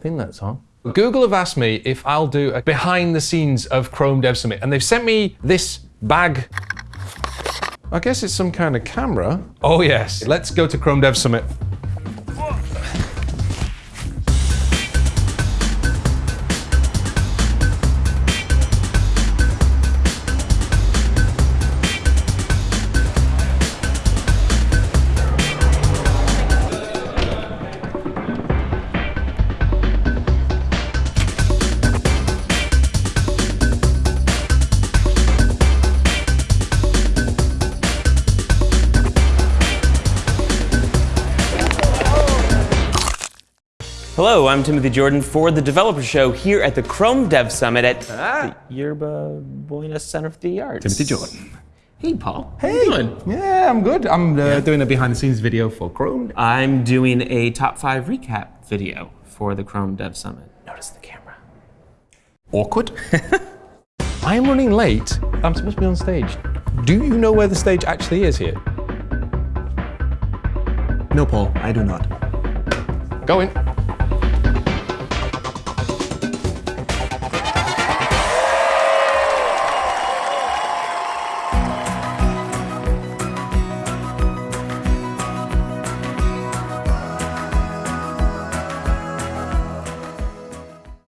think that's on. Google have asked me if I'll do a behind the scenes of Chrome Dev Summit, and they've sent me this bag. I guess it's some kind of camera. Oh, yes. Let's go to Chrome Dev Summit. Hello, I'm Timothy Jordan for the Developer Show here at the Chrome Dev Summit at the Yerba Buena Center for the Arts. Timothy Jordan. Hey, Paul. Hey, how you doing? Yeah, I'm good. I'm uh, doing a behind-the-scenes video for Chrome. I'm doing a top five recap video for the Chrome Dev Summit. Notice the camera. Awkward. I'm running late. I'm supposed to be on stage. Do you know where the stage actually is here? no, Paul, I do not. Go in.